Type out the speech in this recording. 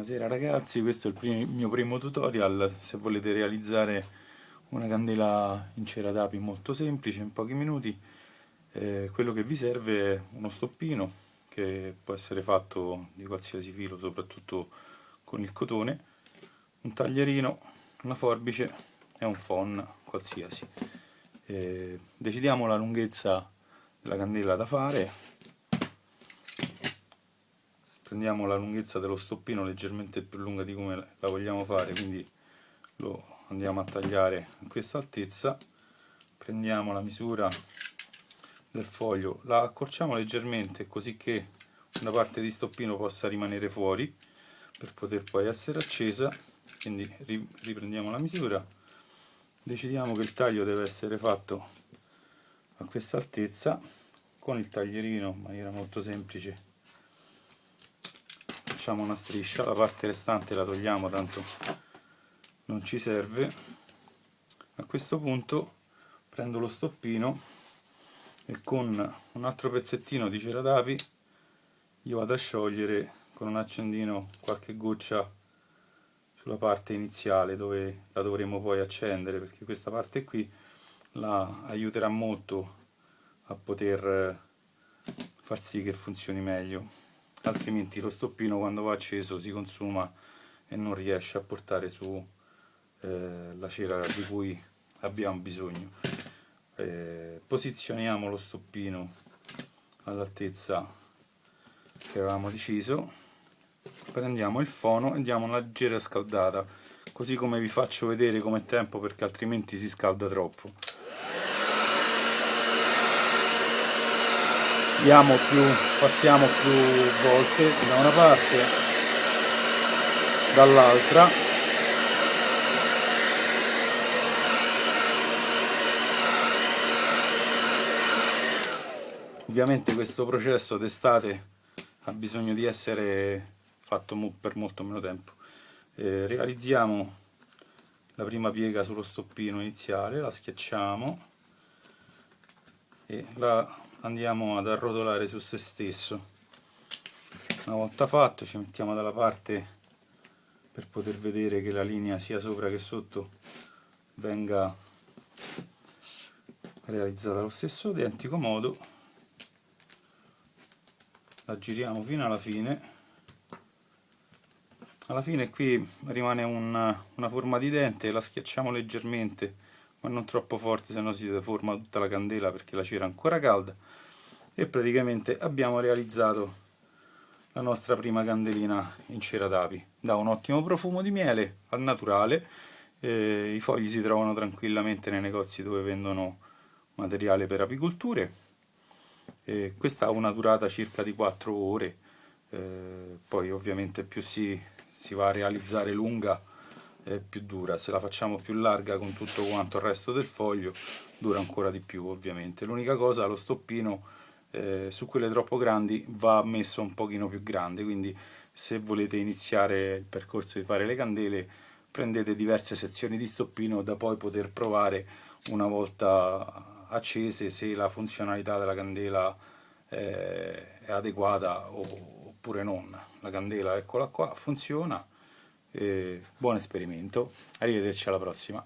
Buonasera ragazzi, questo è il primo, mio primo tutorial, se volete realizzare una candela in cera d'api molto semplice, in pochi minuti, eh, quello che vi serve è uno stoppino che può essere fatto di qualsiasi filo, soprattutto con il cotone, un taglierino, una forbice e un phon qualsiasi. Eh, decidiamo la lunghezza della candela da fare prendiamo la lunghezza dello stoppino leggermente più lunga di come la vogliamo fare quindi lo andiamo a tagliare a questa altezza. Prendiamo la misura del foglio la accorciamo leggermente così che una parte di stoppino possa rimanere fuori per poter poi essere accesa. Quindi riprendiamo la misura. Decidiamo che il taglio deve essere fatto a questa altezza con il taglierino in maniera molto semplice facciamo una striscia la parte restante la togliamo tanto non ci serve. A questo punto prendo lo stoppino e con un altro pezzettino di cera d'api io vado a sciogliere con un accendino qualche goccia sulla parte iniziale dove la dovremo poi accendere perché questa parte qui la aiuterà molto a poter far sì che funzioni meglio altrimenti lo stoppino quando va acceso si consuma e non riesce a portare su eh, la cera di cui abbiamo bisogno. Eh, posizioniamo lo stoppino all'altezza che avevamo deciso. Prendiamo il fono e diamo una leggera scaldata così come vi faccio vedere come tempo perché altrimenti si scalda troppo diamo più, passiamo più volte da una parte dall'altra. Ovviamente questo processo d'estate ha bisogno di essere fatto per molto meno tempo. Eh, realizziamo la prima piega sullo stoppino iniziale la schiacciamo e la andiamo ad arrotolare su se stesso. Una volta fatto ci mettiamo dalla parte per poter vedere che la linea sia sopra che sotto venga realizzata allo stesso identico modo. La giriamo fino alla fine. Alla fine qui rimane una, una forma di dente la schiacciamo leggermente ma non troppo forte se no si deforma tutta la candela perché la cera è ancora calda. E praticamente abbiamo realizzato la nostra prima candelina in cera d'api. Da un ottimo profumo di miele al naturale eh, i fogli si trovano tranquillamente nei negozi dove vendono materiale per apicolture. Eh, questa ha una durata circa di 4 ore. Eh, poi ovviamente più si, si va a realizzare lunga è più dura, se la facciamo più larga con tutto quanto il resto del foglio dura ancora di più ovviamente. L'unica cosa, lo stoppino eh, su quelle troppo grandi va messo un pochino più grande, quindi se volete iniziare il percorso di fare le candele prendete diverse sezioni di stoppino da poi poter provare una volta accese se la funzionalità della candela eh, è adeguata oppure non. La candela eccola qua, funziona, e buon esperimento, arrivederci alla prossima.